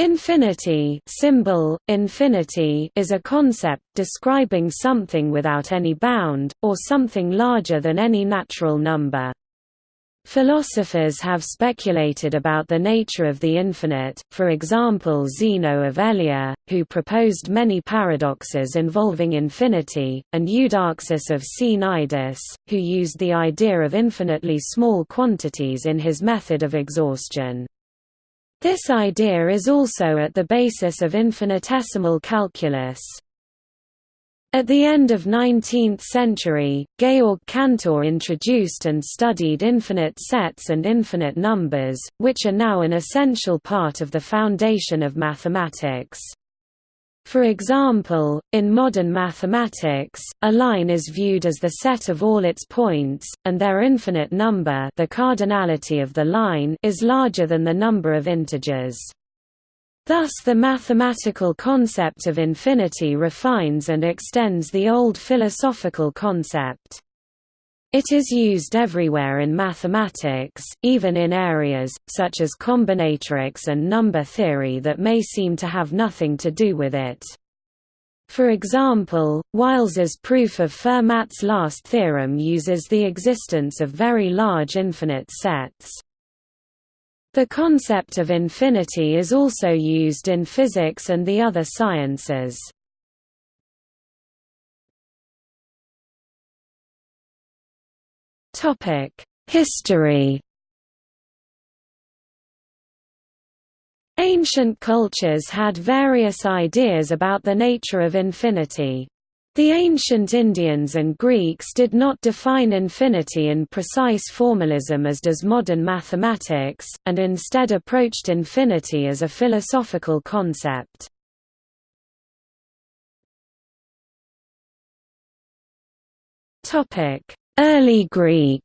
Infinity symbol, infinity is a concept describing something without any bound, or something larger than any natural number. Philosophers have speculated about the nature of the infinite, for example Zeno of Elea, who proposed many paradoxes involving infinity, and Eudoxus of Cnidus, who used the idea of infinitely small quantities in his method of exhaustion. This idea is also at the basis of infinitesimal calculus. At the end of 19th century, Georg Cantor introduced and studied infinite sets and infinite numbers, which are now an essential part of the foundation of mathematics. For example, in modern mathematics, a line is viewed as the set of all its points, and their infinite number the cardinality of the line is larger than the number of integers. Thus the mathematical concept of infinity refines and extends the old philosophical concept. It is used everywhere in mathematics, even in areas, such as combinatorics and number theory that may seem to have nothing to do with it. For example, Wiles's proof of Fermat's last theorem uses the existence of very large infinite sets. The concept of infinity is also used in physics and the other sciences. History Ancient cultures had various ideas about the nature of infinity. The ancient Indians and Greeks did not define infinity in precise formalism as does modern mathematics, and instead approached infinity as a philosophical concept. Early Greek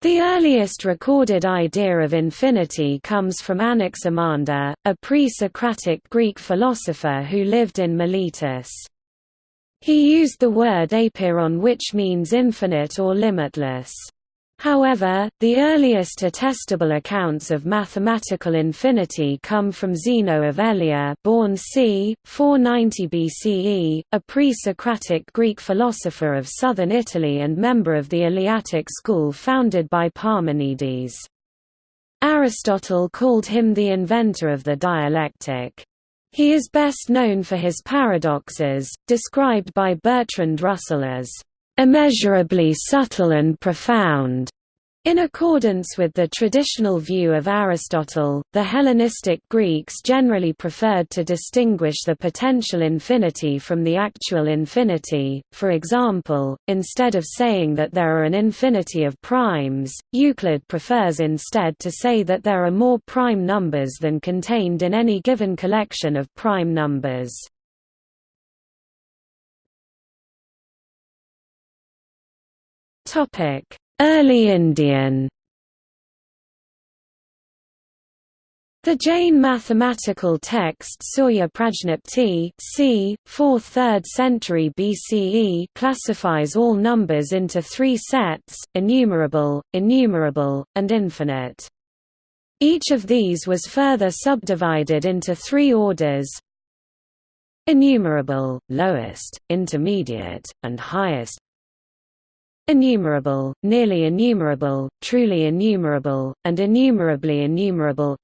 The earliest recorded idea of infinity comes from Anaximander, a pre-Socratic Greek philosopher who lived in Miletus. He used the word apeiron which means infinite or limitless. However, the earliest attestable accounts of mathematical infinity come from Zeno of Elea born c. 490 BCE, a pre-Socratic Greek philosopher of southern Italy and member of the Eleatic school founded by Parmenides. Aristotle called him the inventor of the dialectic. He is best known for his paradoxes, described by Bertrand Russell as immeasurably subtle and profound. In accordance with the traditional view of Aristotle, the Hellenistic Greeks generally preferred to distinguish the potential infinity from the actual infinity. For example, instead of saying that there are an infinity of primes, Euclid prefers instead to say that there are more prime numbers than contained in any given collection of prime numbers. Early Indian The Jain mathematical text Surya Prajnapti c. 4th–3rd century BCE classifies all numbers into three sets, enumerable, innumerable, and infinite. Each of these was further subdivided into three orders enumerable, lowest, intermediate, and highest Enumerable, nearly innumerable, truly innumerable, and innumerably innumerable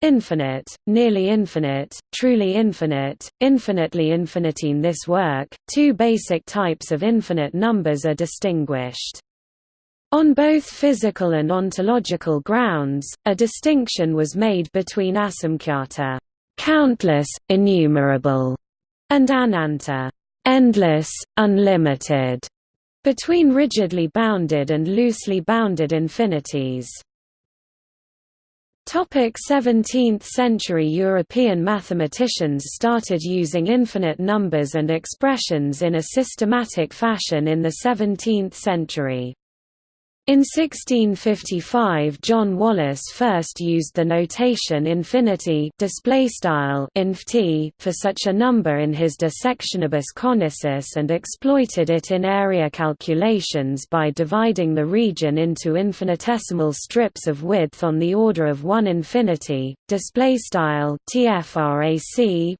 Infinite, nearly infinite, truly infinite, infinitely infinite. In this work, two basic types of infinite numbers are distinguished. On both physical and ontological grounds, a distinction was made between asamkhyata countless, innumerable, and ananta endless, unlimited between rigidly bounded and loosely bounded infinities. 17th-century European mathematicians started using infinite numbers and expressions in a systematic fashion in the 17th century. In 1655 John Wallis first used the notation infinity for such a number in his De Sectionibus Conicis and exploited it in area calculations by dividing the region into infinitesimal strips of width on the order of 1 infinity, tfrac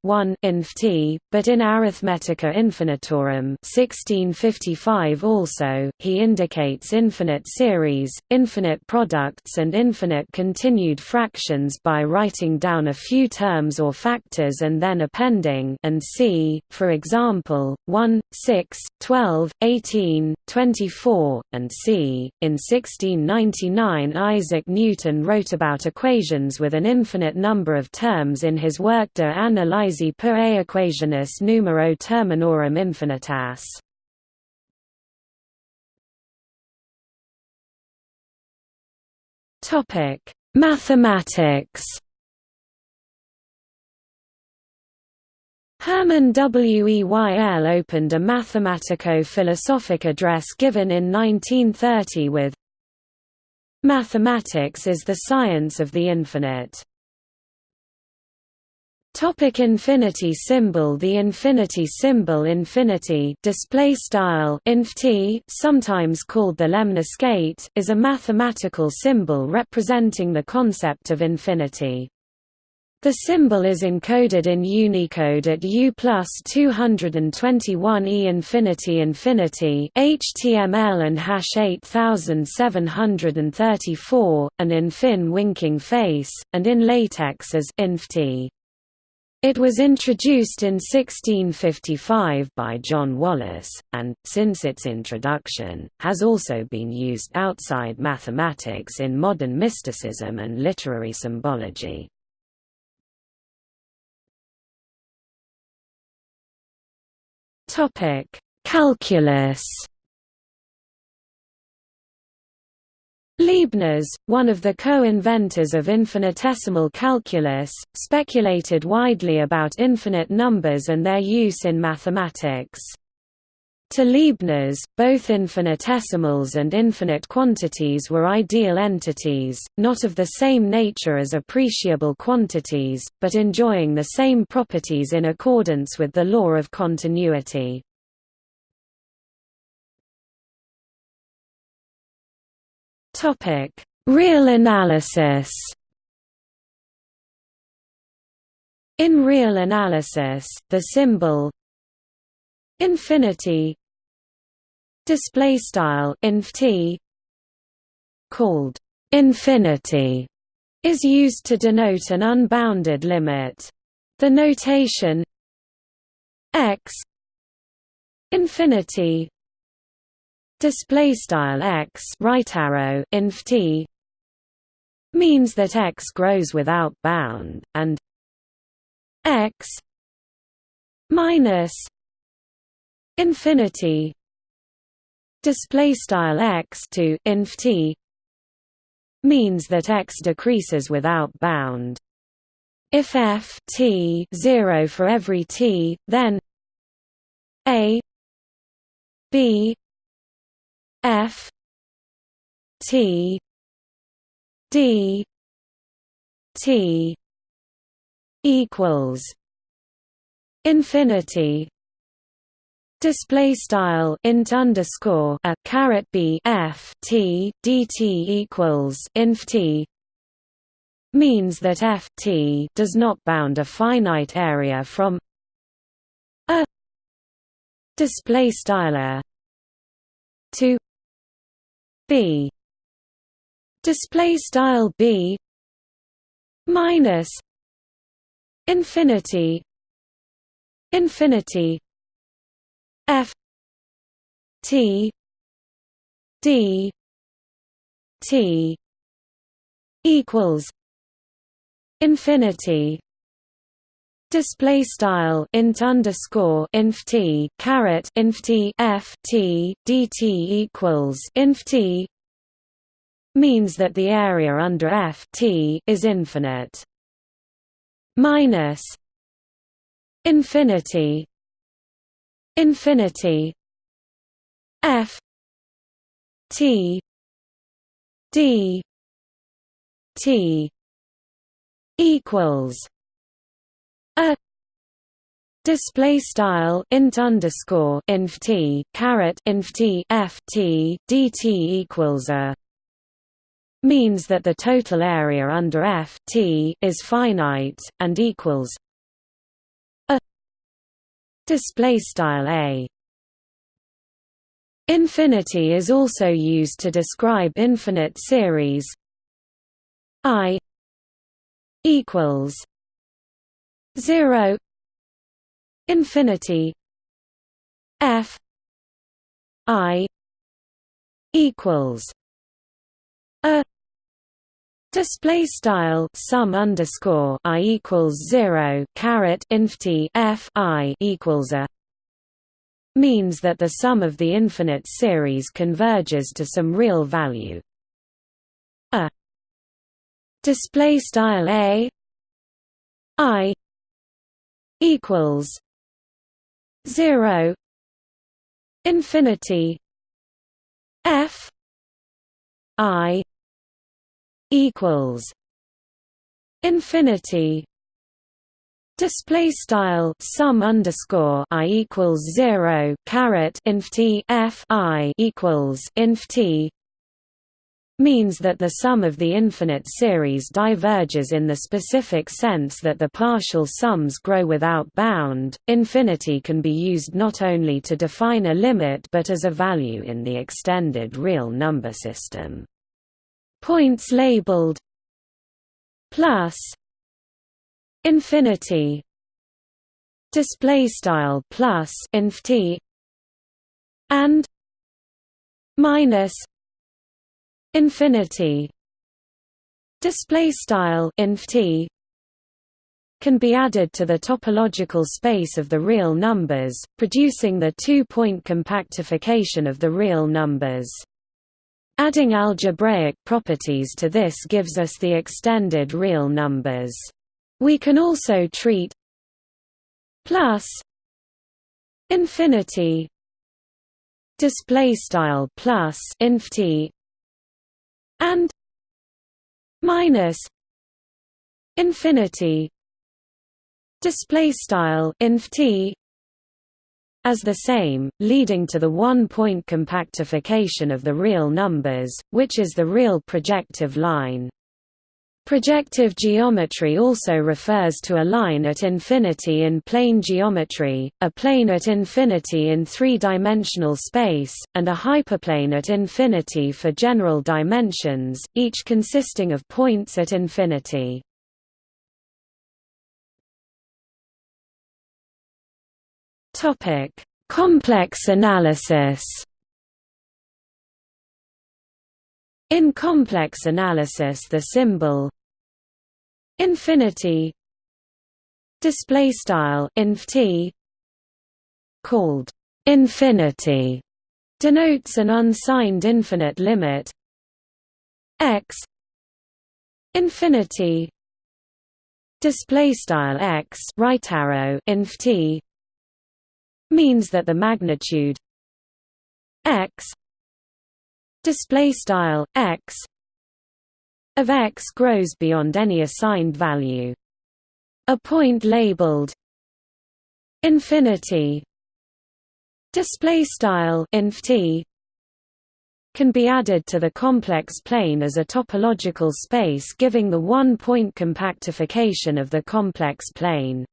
1 inft, but in Arithmetica Infinitorum 1655 also, he indicates infinite series, infinite products and infinite continued fractions by writing down a few terms or factors and then appending and c, for example, 1, 6, 12, 18, 24, and c. In 1699 Isaac Newton wrote about equations with an infinite number of terms in his work De Analysi per Equationis Numero Terminorum Infinitas. Topic: Mathematics. Hermann Weyl opened a mathematico-philosophic address given in 1930 with Mathematics is the science of the infinite. Topic infinity symbol The infinity symbol infinity display style sometimes called the lemniscate, is a mathematical symbol representing the concept of infinity. The symbol is encoded in Unicode at U plus 221 E infinity infinity HTML and hash 8734, and in fin winking face, and in latex as inft. It was introduced in 1655 by John Wallis, and, since its introduction, has also been used outside mathematics in modern mysticism and literary symbology. Calculus Leibniz, one of the co-inventors of infinitesimal calculus, speculated widely about infinite numbers and their use in mathematics. To Leibniz, both infinitesimals and infinite quantities were ideal entities, not of the same nature as appreciable quantities, but enjoying the same properties in accordance with the law of continuity. Topic: Real analysis. In real analysis, the symbol infinity display style inft called infinity is used to denote an unbounded limit. The notation x infinity display style x right arrow inft means that x grows without bound and x minus infinity. Display style x to inft means that x decreases without bound. If f t 0 for every t then a b F T D T equals infinity. Display style int underscore a caret b f t dt equals inf t means that f t does not bound a finite area from a display style to b. Display style b minus infinity infinity f t d t equals infinity Display style int underscore inf t caret inf t f t dt equals inf t means that the area under f t is infinite. Minus infinity infinity f t d t equals a display style int underscore inf t caret inf t f t dt equals a means that the total area under f t is finite and equals a display style a. Infinity is also used to describe infinite series i equals 0 infinity f i equals a display style sum underscore i equals 0 caret inft f i equals a means that the sum of the infinite series converges to some real value. A display style a i equals 0 infinity f i equals infinity Display style sum underscore i equals zero caret inf t f i equals inf t means that the sum of the infinite series diverges in the specific sense that the partial sums grow without bound. Infinity can be used not only to define a limit but as a value in the extended real number system. Points labeled plus infinity display style plus inf t and minus infinity. Display style inf t can be added to the topological space of the real numbers producing the two-point compactification of the real numbers. Adding algebraic properties to this gives us the extended real numbers. We can also treat plus infinity display style plus inf t and minus infinity display style inf t as the same, leading to the one-point compactification of the real numbers, which is the real projective line. Projective geometry also refers to a line at infinity in plane geometry, a plane at infinity in three-dimensional space, and a hyperplane at infinity for general dimensions, each consisting of points at infinity. Complex analysis In complex analysis the symbol infinity display style inf called infinity denotes an unsigned infinite limit. X infinity display style x right arrow inf means that the magnitude display style x of x grows beyond any assigned value. A point labeled infinity display style inf t can be added to the complex plane as a topological space giving the one-point compactification of the complex plane.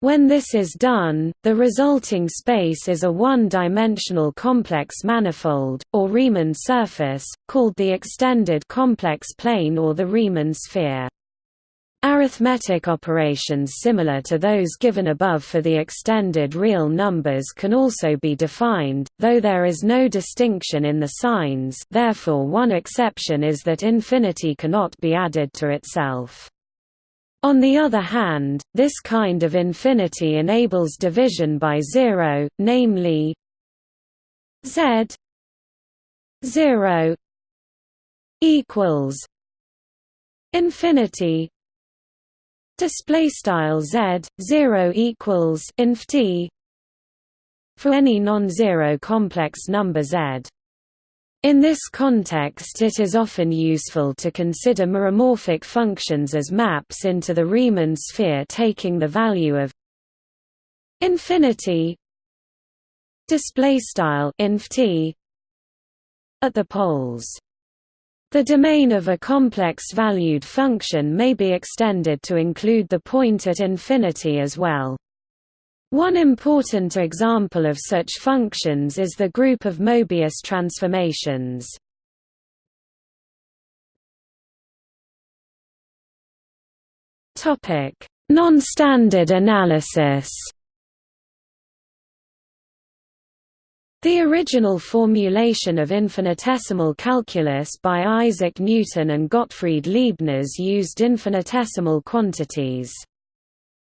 When this is done, the resulting space is a one-dimensional complex manifold, or Riemann surface, called the extended complex plane or the Riemann sphere. Arithmetic operations similar to those given above for the extended real numbers can also be defined, though there is no distinction in the signs therefore one exception is that infinity cannot be added to itself. On the other hand, this kind of infinity enables division by zero, namely z 0 equals infinity. Display style z 0 equals inf t for any non-zero complex number z In this context it is often useful to consider meromorphic functions as maps into the Riemann sphere taking the value of infinity display style inf t at the poles the domain of a complex-valued function may be extended to include the point at infinity as well. One important example of such functions is the group of Mobius transformations. Non-standard analysis The original formulation of infinitesimal calculus by Isaac Newton and Gottfried Leibniz used infinitesimal quantities.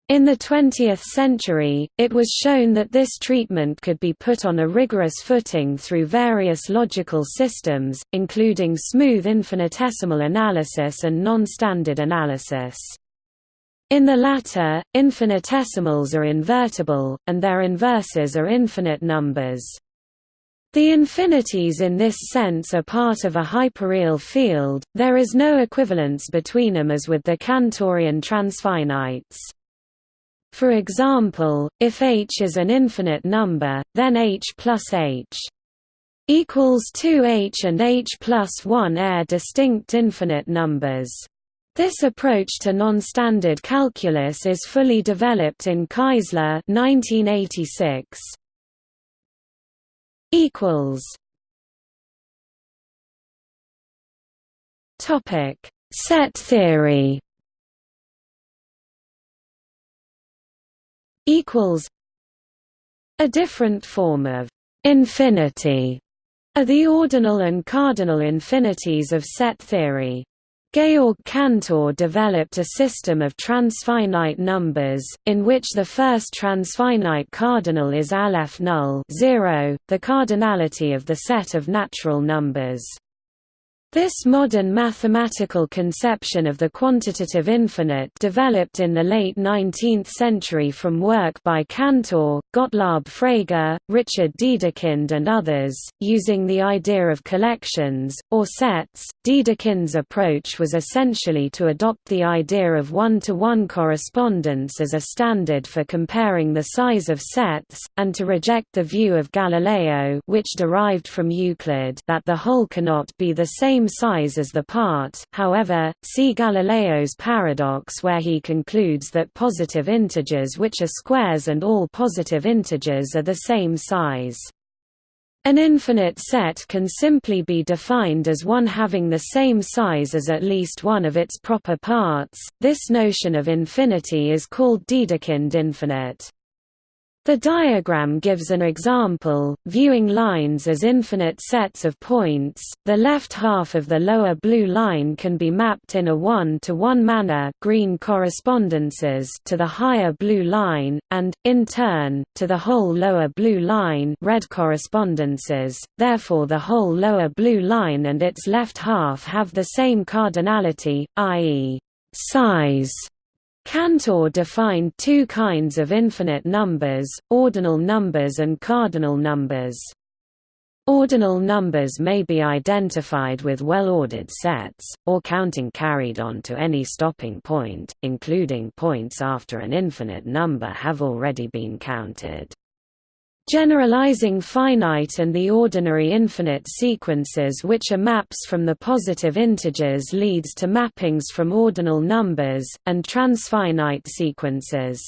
In the 20th century, it was shown that this treatment could be put on a rigorous footing through various logical systems, including smooth infinitesimal analysis and non-standard analysis. In the latter, infinitesimals are invertible, and their inverses are infinite numbers. The infinities in this sense are part of a hyperreal field, there is no equivalence between them as with the Cantorian transfinites. For example, if h is an infinite number, then h plus h equals 2h and h plus 1 are distinct infinite numbers. This approach to non-standard calculus is fully developed in Keisler 1986 equals. Topic. Set theory equals a different form of infinity are the ordinal and cardinal infinities of set theory. Georg Cantor developed a system of transfinite numbers, in which the first transfinite cardinal is Aleph null 0, the cardinality of the set of natural numbers. This modern mathematical conception of the quantitative infinite developed in the late 19th century from work by Cantor, Gottlob Frege, Richard Dedekind and others, using the idea of collections, or sets. Dedekind's approach was essentially to adopt the idea of one-to-one -one correspondence as a standard for comparing the size of sets, and to reject the view of Galileo which derived from Euclid that the whole cannot be the same same size as the part, however, see Galileo's paradox where he concludes that positive integers which are squares and all positive integers are the same size. An infinite set can simply be defined as one having the same size as at least one of its proper parts. This notion of infinity is called Dedekind infinite. The diagram gives an example, viewing lines as infinite sets of points. The left half of the lower blue line can be mapped in a one-to-one -one manner, green correspondences, to the higher blue line, and in turn to the whole lower blue line, red correspondences. Therefore, the whole lower blue line and its left half have the same cardinality, i.e., size Cantor defined two kinds of infinite numbers, ordinal numbers and cardinal numbers. Ordinal numbers may be identified with well-ordered sets, or counting carried on to any stopping point, including points after an infinite number have already been counted. Generalizing finite and the ordinary infinite sequences which are maps from the positive integers leads to mappings from ordinal numbers, and transfinite sequences.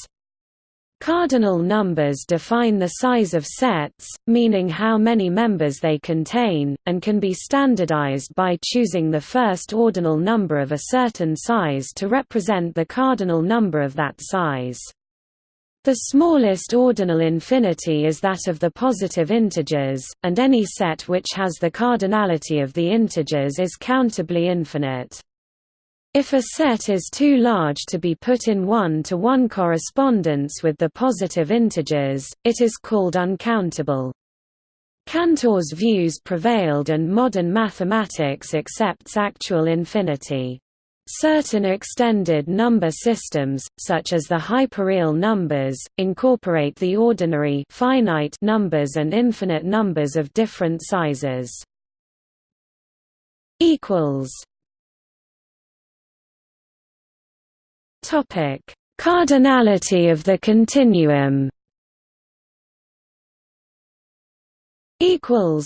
Cardinal numbers define the size of sets, meaning how many members they contain, and can be standardized by choosing the first ordinal number of a certain size to represent the cardinal number of that size. The smallest ordinal infinity is that of the positive integers, and any set which has the cardinality of the integers is countably infinite. If a set is too large to be put in one-to-one -one correspondence with the positive integers, it is called uncountable. Cantor's views prevailed and modern mathematics accepts actual infinity. Certain extended number systems, such as the hyperreal numbers, incorporate the ordinary finite numbers and infinite numbers of different sizes. topic. Cardinality of the continuum. Equals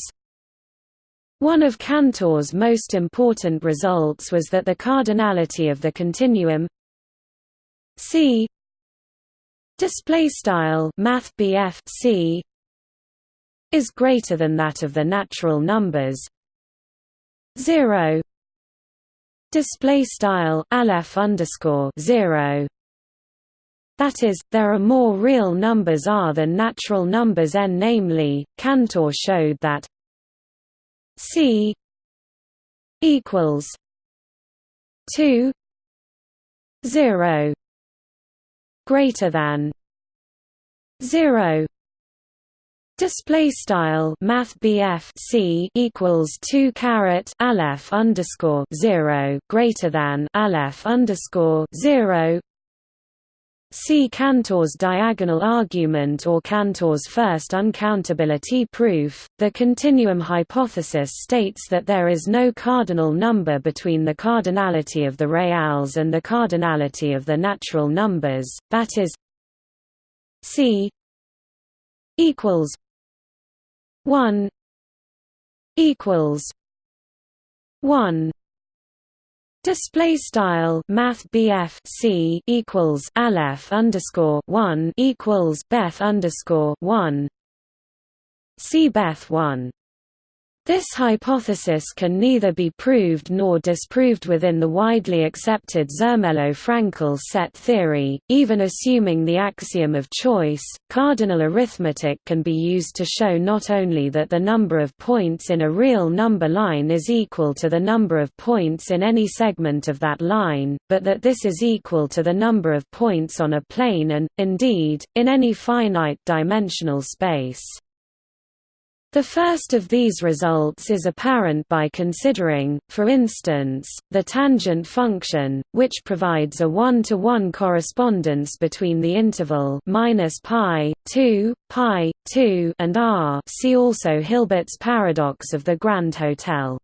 one of Cantor's most important results was that the cardinality of the continuum C display style math C is greater than that of the natural numbers 0 display style aleph underscore 0 that is, there are more real numbers r than natural numbers n namely, Cantor showed that c equals 2 0 greater than 0 Display style Math C equals two caret Aleph underscore zero greater than Aleph underscore zero See Cantor's diagonal argument or Cantor's first uncountability proof. The continuum hypothesis states that there is no cardinal number between the cardinality of the reals and the cardinality of the natural numbers, that is C equals 1 equals 1 Display style Math BF C equals Aleph underscore one equals Beth underscore one. C Beth one this hypothesis can neither be proved nor disproved within the widely accepted Zermelo-Fraenkel set theory, even assuming the axiom of choice. Cardinal arithmetic can be used to show not only that the number of points in a real number line is equal to the number of points in any segment of that line, but that this is equal to the number of points on a plane and, indeed, in any finite dimensional space. The first of these results is apparent by considering, for instance, the tangent function, which provides a one-to-one -one correspondence between the interval minus pi 2, pi 2 and r. See also Hilbert's paradox of the Grand Hotel.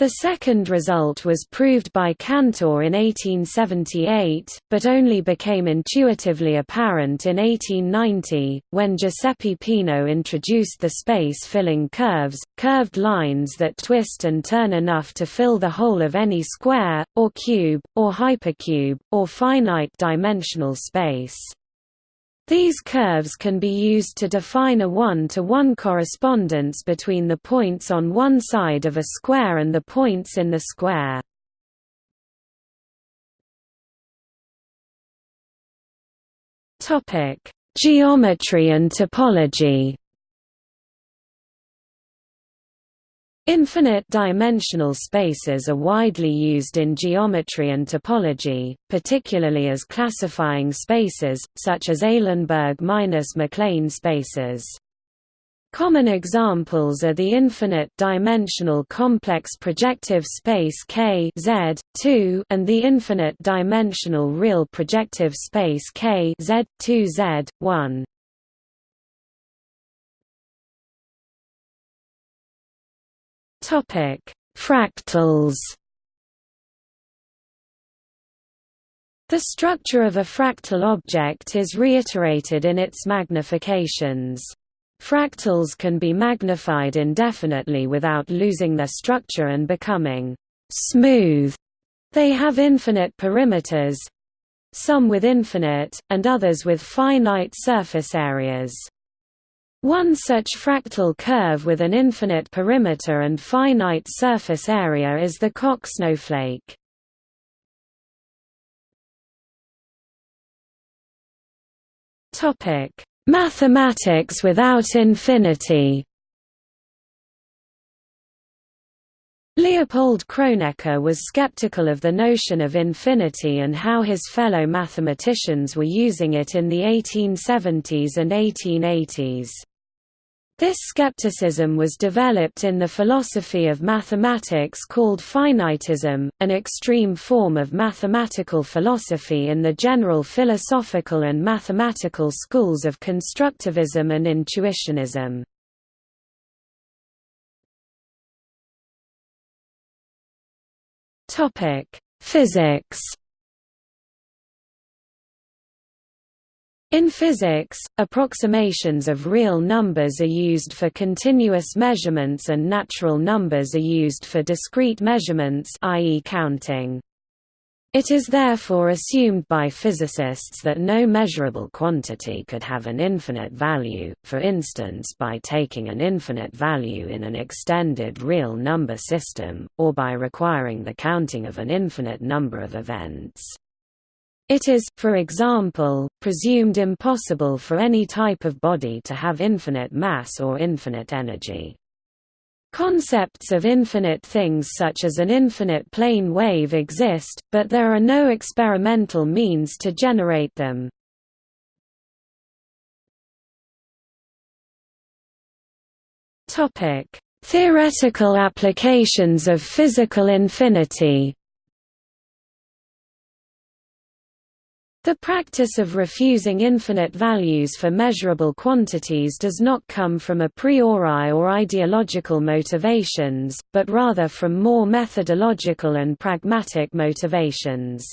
The second result was proved by Cantor in 1878, but only became intuitively apparent in 1890, when Giuseppe Peano introduced the space-filling curves, curved lines that twist and turn enough to fill the whole of any square, or cube, or hypercube, or finite-dimensional space. These curves can be used to define a one-to-one -one correspondence between the points on one side of a square and the points in the square. Geometry and topology Infinite-dimensional spaces are widely used in geometry and topology, particularly as classifying spaces, such as Eilenberg-MacLane spaces. Common examples are the infinite-dimensional complex projective space K Z 2 and the infinite-dimensional real projective space K Z 2 Z 1. Topic: Fractals. The structure of a fractal object is reiterated in its magnifications. Fractals can be magnified indefinitely without losing their structure and becoming smooth. They have infinite perimeters, some with infinite, and others with finite surface areas. One such fractal curve with an infinite perimeter and finite surface area is the Koch snowflake. Topic: Mathematics without infinity. Leopold Kronecker was skeptical of the notion of infinity and how his fellow mathematicians were using it in the 1870s and 1880s. This skepticism was developed in the philosophy of mathematics called finitism, an extreme form of mathematical philosophy in the general philosophical and mathematical schools of constructivism and intuitionism. Physics In physics, approximations of real numbers are used for continuous measurements and natural numbers are used for discrete measurements i.e. counting. It is therefore assumed by physicists that no measurable quantity could have an infinite value, for instance by taking an infinite value in an extended real number system, or by requiring the counting of an infinite number of events. It is, for example, presumed impossible for any type of body to have infinite mass or infinite energy. Concepts of infinite things such as an infinite plane wave exist, but there are no experimental means to generate them. Theoretical applications of physical infinity The practice of refusing infinite values for measurable quantities does not come from a priori or ideological motivations, but rather from more methodological and pragmatic motivations.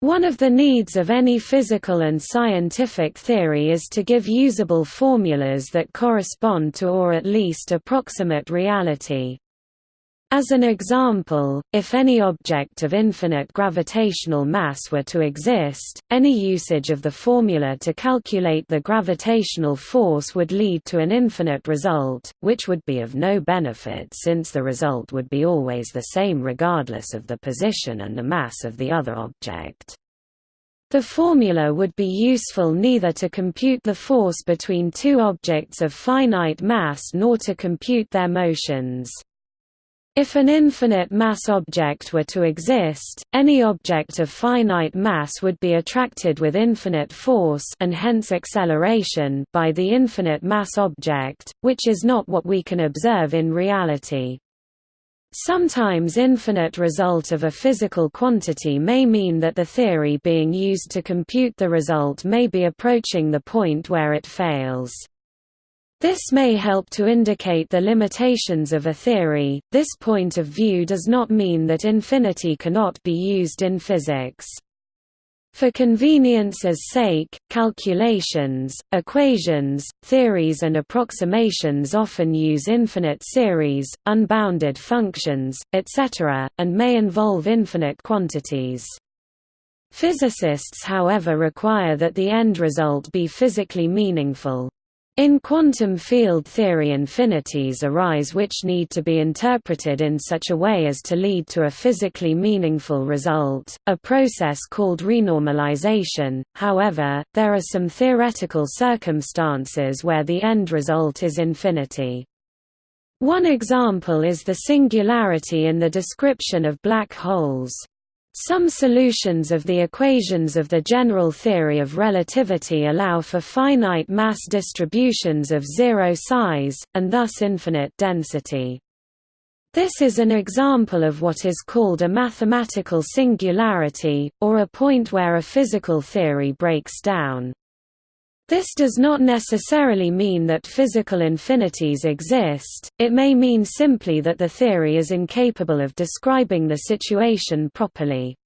One of the needs of any physical and scientific theory is to give usable formulas that correspond to or at least approximate reality. As an example, if any object of infinite gravitational mass were to exist, any usage of the formula to calculate the gravitational force would lead to an infinite result, which would be of no benefit since the result would be always the same regardless of the position and the mass of the other object. The formula would be useful neither to compute the force between two objects of finite mass nor to compute their motions. If an infinite mass object were to exist, any object of finite mass would be attracted with infinite force and hence acceleration by the infinite mass object, which is not what we can observe in reality. Sometimes infinite result of a physical quantity may mean that the theory being used to compute the result may be approaching the point where it fails. This may help to indicate the limitations of a theory. This point of view does not mean that infinity cannot be used in physics. For convenience's sake, calculations, equations, theories and approximations often use infinite series, unbounded functions, etc., and may involve infinite quantities. Physicists however require that the end result be physically meaningful. In quantum field theory infinities arise which need to be interpreted in such a way as to lead to a physically meaningful result, a process called renormalization. However, there are some theoretical circumstances where the end result is infinity. One example is the singularity in the description of black holes. Some solutions of the equations of the general theory of relativity allow for finite mass distributions of zero size, and thus infinite density. This is an example of what is called a mathematical singularity, or a point where a physical theory breaks down. This does not necessarily mean that physical infinities exist, it may mean simply that the theory is incapable of describing the situation properly.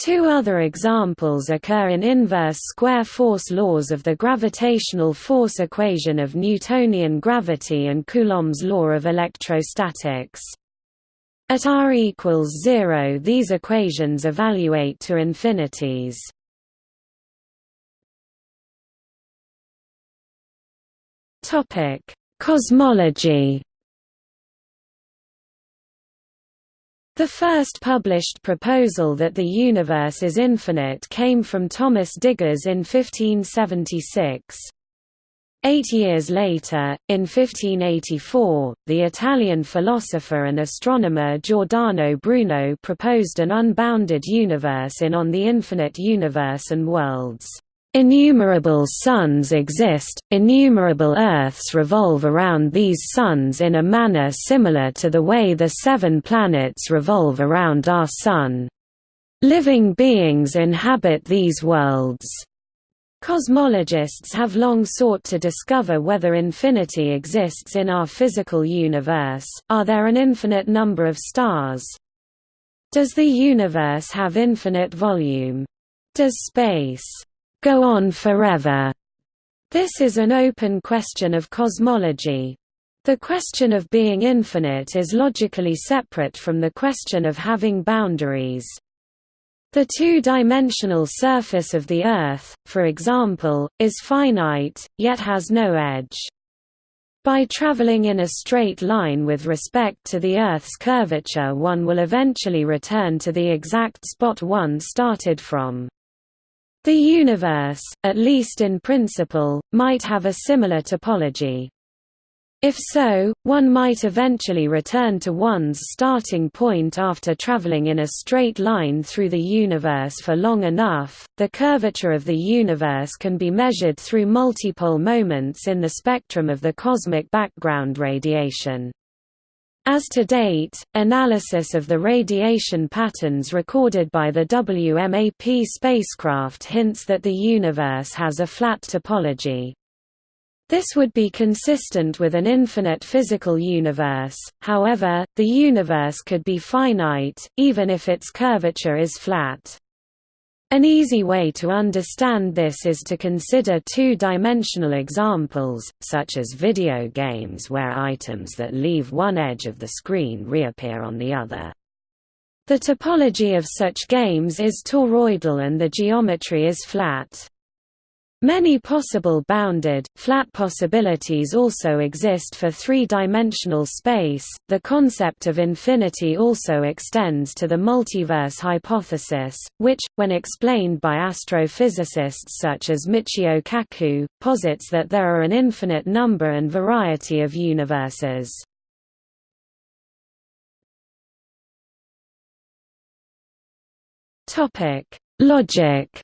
Two other examples occur in inverse square force laws of the gravitational force equation of Newtonian gravity and Coulomb's law of electrostatics. At r equals 0 these equations evaluate to infinities. Topic: Cosmology. The first published proposal that the universe is infinite came from Thomas Digges in 1576. Eight years later, in 1584, the Italian philosopher and astronomer Giordano Bruno proposed an unbounded universe in On the Infinite Universe and Worlds. Innumerable suns exist, innumerable Earths revolve around these suns in a manner similar to the way the seven planets revolve around our Sun. Living beings inhabit these worlds. Cosmologists have long sought to discover whether infinity exists in our physical universe, are there an infinite number of stars? Does the universe have infinite volume? Does space go on forever? This is an open question of cosmology. The question of being infinite is logically separate from the question of having boundaries. The two-dimensional surface of the Earth, for example, is finite, yet has no edge. By traveling in a straight line with respect to the Earth's curvature one will eventually return to the exact spot one started from. The universe, at least in principle, might have a similar topology. If so, one might eventually return to one's starting point after traveling in a straight line through the universe for long enough. The curvature of the universe can be measured through multipole moments in the spectrum of the cosmic background radiation. As to date, analysis of the radiation patterns recorded by the WMAP spacecraft hints that the universe has a flat topology. This would be consistent with an infinite physical universe, however, the universe could be finite, even if its curvature is flat. An easy way to understand this is to consider two-dimensional examples, such as video games where items that leave one edge of the screen reappear on the other. The topology of such games is toroidal and the geometry is flat. Many possible bounded, flat possibilities also exist for three-dimensional space. The concept of infinity also extends to the multiverse hypothesis, which, when explained by astrophysicists such as Michio Kaku, posits that there are an infinite number and variety of universes. Topic: Logic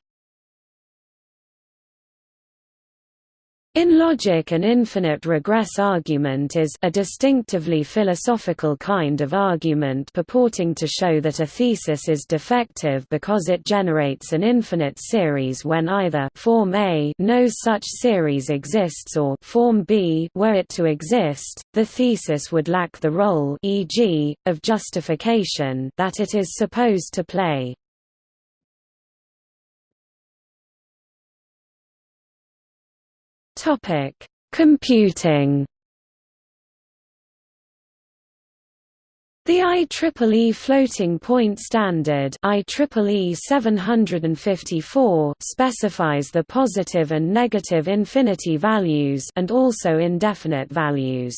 In logic an infinite regress argument is a distinctively philosophical kind of argument purporting to show that a thesis is defective because it generates an infinite series when either form A no such series exists or form B were it to exist, the thesis would lack the role e.g., of justification that it is supposed to play. Topic: Computing. The IEEE floating point standard IEEE 754 specifies the positive and negative infinity values and also indefinite values.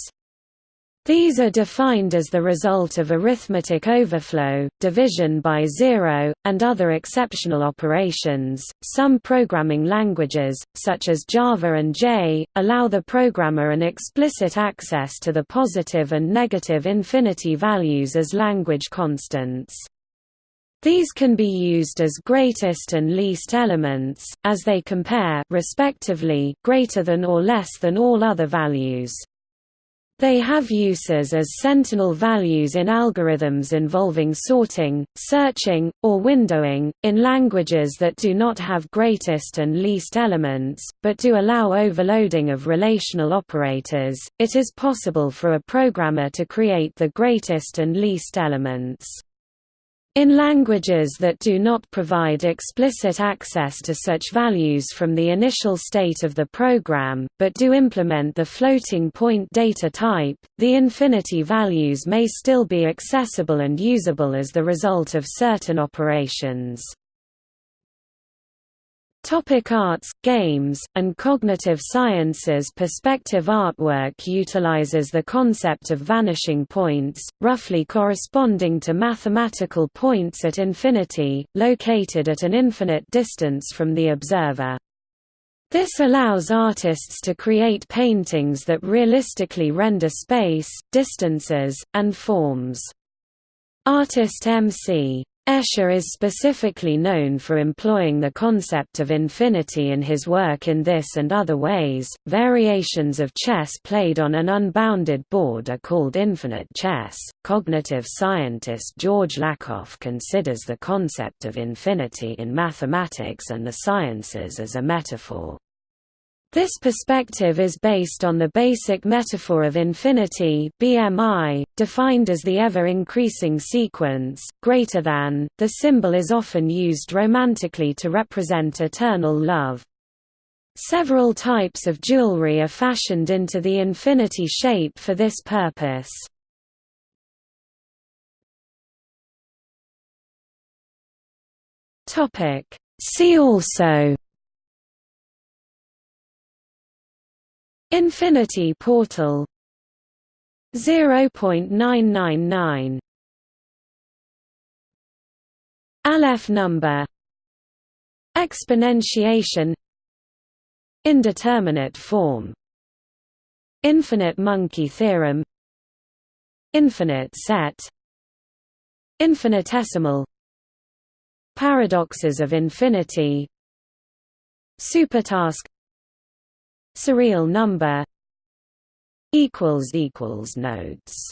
These are defined as the result of arithmetic overflow, division by zero, and other exceptional operations. Some programming languages, such as Java and J, allow the programmer an explicit access to the positive and negative infinity values as language constants. These can be used as greatest and least elements, as they compare respectively greater than or less than all other values. They have uses as sentinel values in algorithms involving sorting, searching, or windowing. In languages that do not have greatest and least elements, but do allow overloading of relational operators, it is possible for a programmer to create the greatest and least elements. In languages that do not provide explicit access to such values from the initial state of the program, but do implement the floating point data type, the infinity values may still be accessible and usable as the result of certain operations. Topic arts, games, and cognitive sciences Perspective artwork utilizes the concept of vanishing points, roughly corresponding to mathematical points at infinity, located at an infinite distance from the observer. This allows artists to create paintings that realistically render space, distances, and forms. Artist M.C. Escher is specifically known for employing the concept of infinity in his work in this and other ways. Variations of chess played on an unbounded board are called infinite chess. Cognitive scientist George Lakoff considers the concept of infinity in mathematics and the sciences as a metaphor. This perspective is based on the basic metaphor of infinity BMI, defined as the ever-increasing sequence, greater than. The symbol is often used romantically to represent eternal love. Several types of jewelry are fashioned into the infinity shape for this purpose. See also Infinity portal. 0.999 Aleph number. Exponentiation. Indeterminate form. Infinite monkey theorem. Infinite set. Infinitesimal. Paradoxes of infinity. Supertask Surreal number equals equals notes